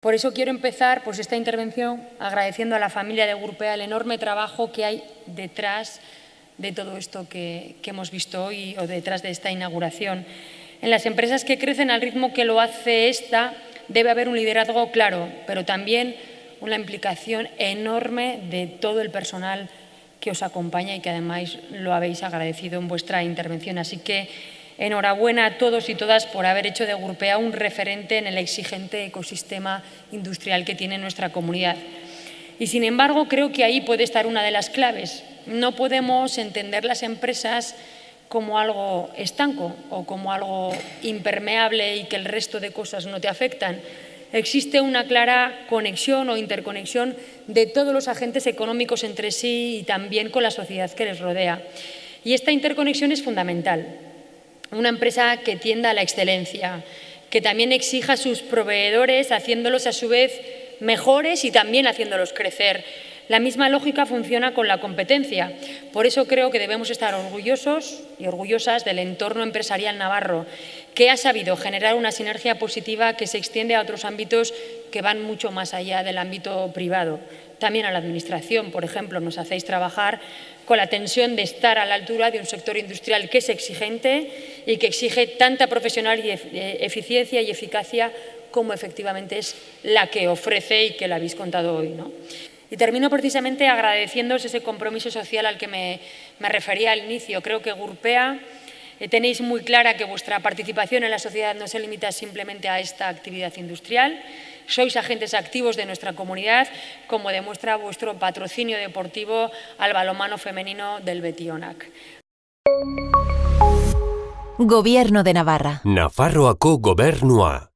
Por eso quiero empezar pues, esta intervención agradeciendo a la familia de Gurpea el enorme trabajo que hay detrás de todo esto que, hemos visto hoy o detrás de esta inauguración. En las empresas que crecen al ritmo que lo hace esta, debe haber un liderazgo claro, pero también una implicación enorme de todo el personal que os acompaña y que además lo habéis agradecido en vuestra intervención. Así que Enhorabuena a todos y todas por haber hecho de Gurpea un referente en el exigente ecosistema industrial que tiene nuestra comunidad. Y, sin embargo, creo que ahí puede estar una de las claves. No podemos entender las empresas como algo estanco o como algo impermeable y que el resto de cosas no te afectan. Existe una clara conexión o interconexión de todos los agentes económicos entre sí y también con la sociedad que les rodea. Y esta interconexión es fundamental una empresa que tienda a la excelencia, que también exija a sus proveedores haciéndolos a su vez mejores y también haciéndolos crecer. La misma lógica funciona con la competencia. Por eso creo que debemos estar orgullosos y orgullosas del entorno empresarial navarro, que ha sabido generar una sinergia positiva que se extiende a otros ámbitos que van mucho más allá del ámbito privado. También a la Administración, por ejemplo, nos hacéis trabajar con la tensión de estar a la altura de un sector industrial que es exigente y que exige tanta profesional eh, eficiencia y eficacia como efectivamente es la que ofrece y que la habéis contado hoy. ¿no? Y termino precisamente agradeciéndoos ese compromiso social al que me, me refería al inicio. Creo que Gurpea eh, tenéis muy clara que vuestra participación en la sociedad no se limita simplemente a esta actividad industrial, sois agentes activos de nuestra comunidad, como demuestra vuestro patrocinio deportivo al balomano femenino del Betionac. Gobierno de Navarra. Nafarroako gobernua.